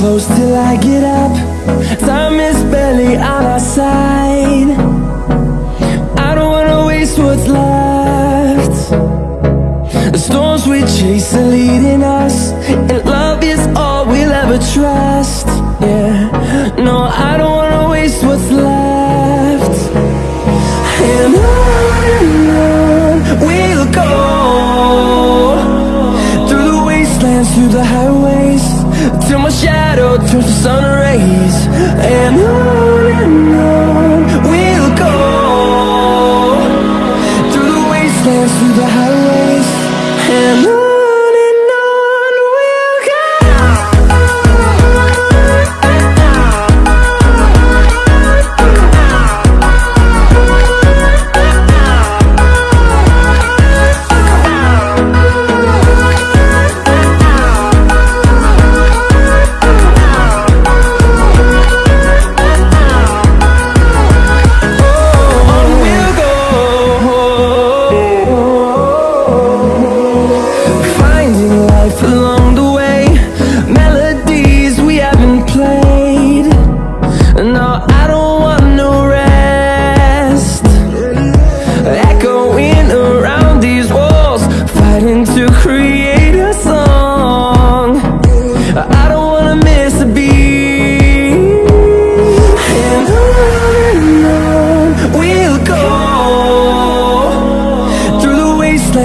close till I get up. Time is barely on our side. I don't wanna waste what's left. The storms we chase are leading us And love is all we'll ever trust. Yeah, no, I don't wanna waste what's left. And on sun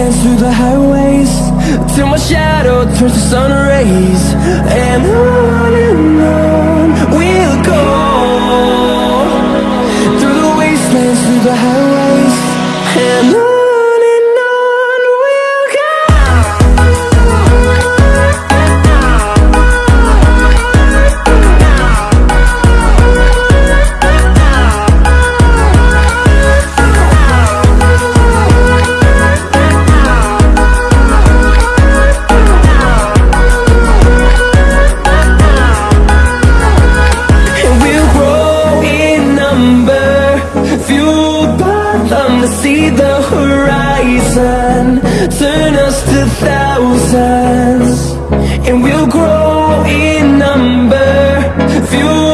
wastelands, through the highways Till my shadow turns to sun rays. And on and on turn us to thousands And we'll grow in number. Few